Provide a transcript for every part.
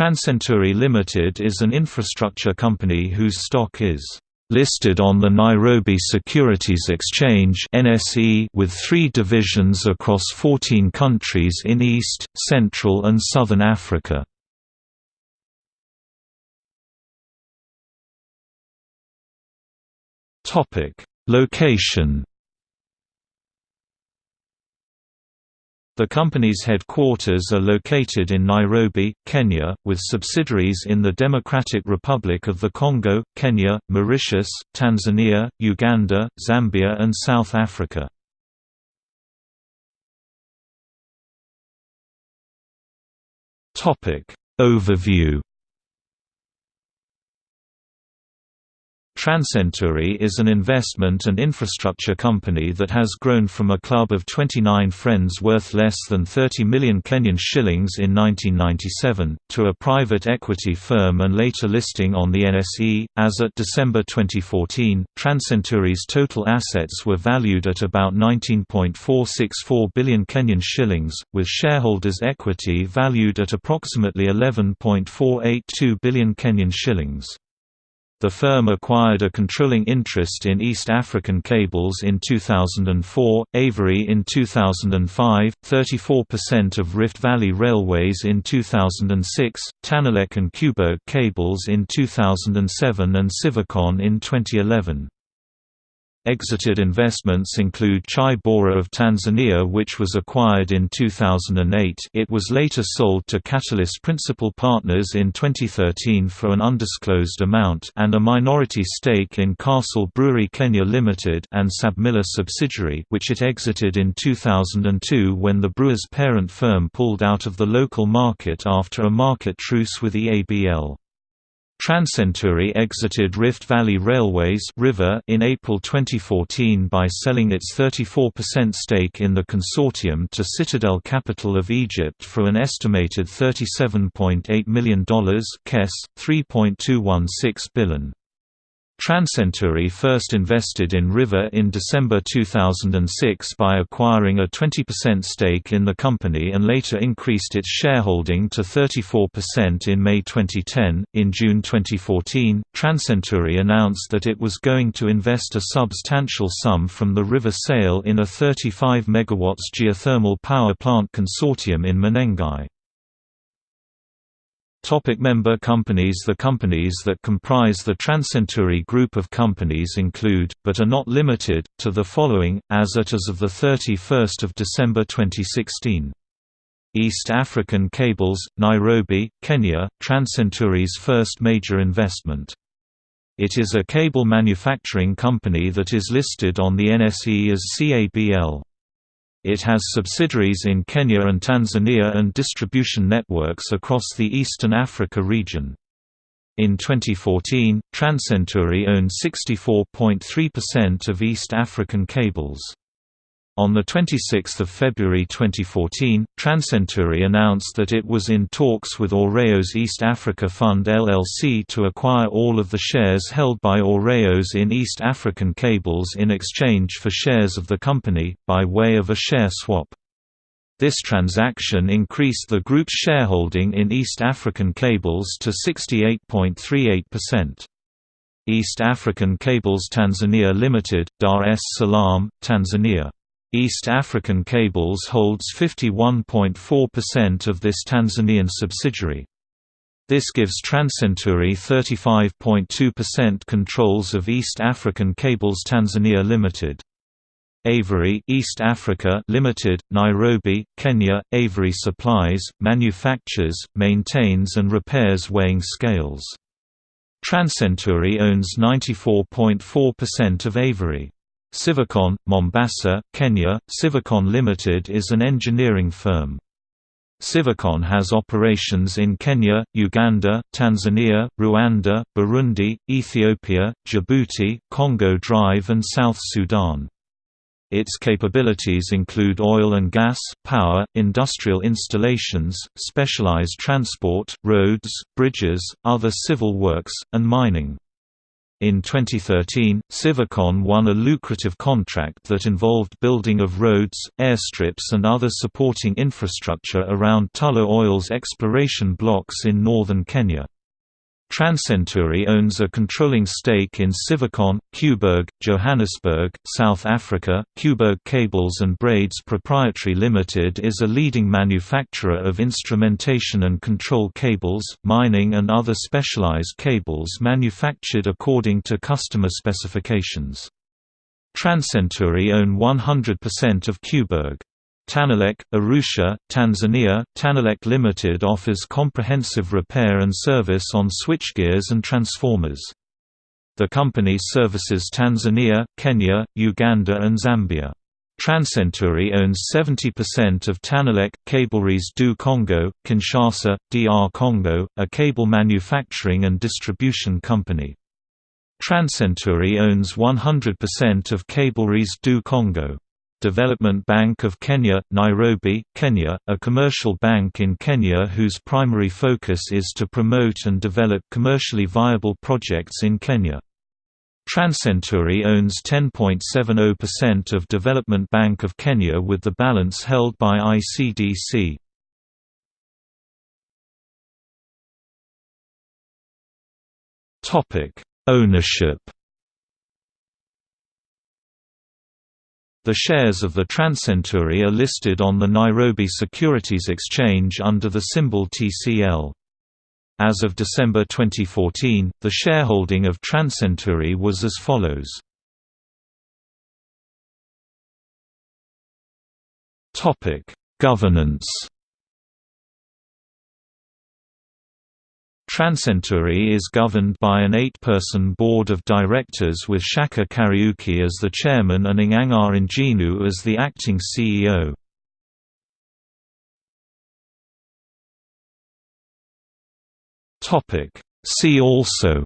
TransCentury Limited is an infrastructure company whose stock is listed on the Nairobi Securities Exchange (NSE) with 3 divisions across 14 countries in East, Central and Southern Africa. Topic: Location The company's headquarters are located in Nairobi, Kenya, with subsidiaries in the Democratic Republic of the Congo, Kenya, Mauritius, Tanzania, Uganda, Zambia and South Africa. Overview TransCentury is an investment and infrastructure company that has grown from a club of 29 friends worth less than 30 million Kenyan shillings in 1997, to a private equity firm and later listing on the NSE. As at December 2014, TransCentury's total assets were valued at about 19.464 billion Kenyan shillings, with shareholders' equity valued at approximately 11.482 billion Kenyan shillings. The firm acquired a controlling interest in East African Cables in 2004, Avery in 2005, 34% of Rift Valley Railways in 2006, Tanelec and Kewberg Cables in 2007 and Civicon in 2011. Exited investments include Chai Bora of Tanzania which was acquired in 2008 it was later sold to Catalyst Principal Partners in 2013 for an undisclosed amount and a minority stake in Castle Brewery Kenya Limited and Sabmiller subsidiary which it exited in 2002 when the brewer's parent firm pulled out of the local market after a market truce with EABL. TransCentury exited Rift Valley Railways RVR in April 2014 by selling its 34% stake in the consortium to Citadel Capital of Egypt for an estimated $37.8 million KES, 3.216 billion. TransCentury first invested in RVR in December 2006 by acquiring a 20% stake in the company and later increased its shareholding to 34% in May 2010. In June 2014, Transcentury announced that it was going to invest a substantial sum from the RVR sale in a 35 MW geothermal power plant consortium in Menengai. Topic member companies The companies that comprise the TransCentury group of companies include, but are not limited, to the following, as at as of 31 December 2016. East African Cables, Nairobi, Kenya, TransCentury's first major investment. It is a cable manufacturing company that is listed on the NSE as CABL. It has subsidiaries in Kenya and Tanzania and distribution networks across the Eastern Africa region. In 2014, TransCentury owned 64.3% of East African cables. On 26 February 2014, TransCentury announced that it was in talks with Aureos East Africa Fund LLC to acquire all of the shares held by Aureos in East African Cables in exchange for shares of the company, by way of a share swap. This transaction increased the group's shareholding in East African Cables to 68.38%. East African Cables Tanzania Limited, Dar es Salaam, Tanzania East African Cables holds 51.4% of this Tanzanian subsidiary. This gives TransCentury 35.2% controls of East African Cables Tanzania Limited. Avery East Africa Limited, Nairobi, Kenya. Avery supplies, manufactures, maintains and repairs weighing scales. TransCentury owns 94.4% of Avery. Civicon, Mombasa, Kenya. Civicon Limited is an engineering firm. Civicon has operations in Kenya, Uganda, Tanzania, Rwanda, Burundi, Ethiopia, Djibouti, Congo Drive and South Sudan. Its capabilities include oil and gas, power, industrial installations, specialized transport, roads, bridges, other civil works, and mining. In 2013, Civicon won a lucrative contract that involved building of roads, airstrips and other supporting infrastructure around Tullow Oil's exploration blocks in northern Kenya. TransCentury owns a controlling stake in Civicon, Kewberg, Johannesburg, South Africa. Kewberg Cables and Braids Proprietary Limited is a leading manufacturer of instrumentation and control cables, mining and other specialized cables manufactured according to customer specifications. TransCentury own 100% of Kewberg. Tanelec, Arusha, Tanzania. Tanelec Limited offers comprehensive repair and service on switchgears and transformers. The company services Tanzania, Kenya, Uganda and Zambia. TransCentury owns 70% of Tanelec, Cableries du Congo, Kinshasa, DR Congo, a cable manufacturing and distribution company. TransCentury owns 100% of Cableries du Congo. Development Bank of Kenya, Nairobi, Kenya, a commercial bank in Kenya whose primary focus is to promote and develop commercially viable projects in Kenya. TransCentury owns 10.70% of Development Bank of Kenya with the balance held by ICDC. Ownership The shares of the TransCentury are listed on the Nairobi Securities Exchange under the symbol TCL. As of December 2014, the shareholding of TransCentury was as follows. Governance TransCentury is governed by an eight-person board of directors with Shaka Kariuki as the chairman and Ng'ang'a Njinu as the acting CEO. See also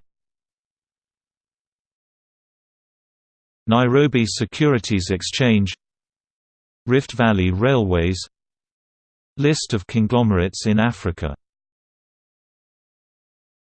Nairobi Securities Exchange Rift Valley Railways List of conglomerates in Africa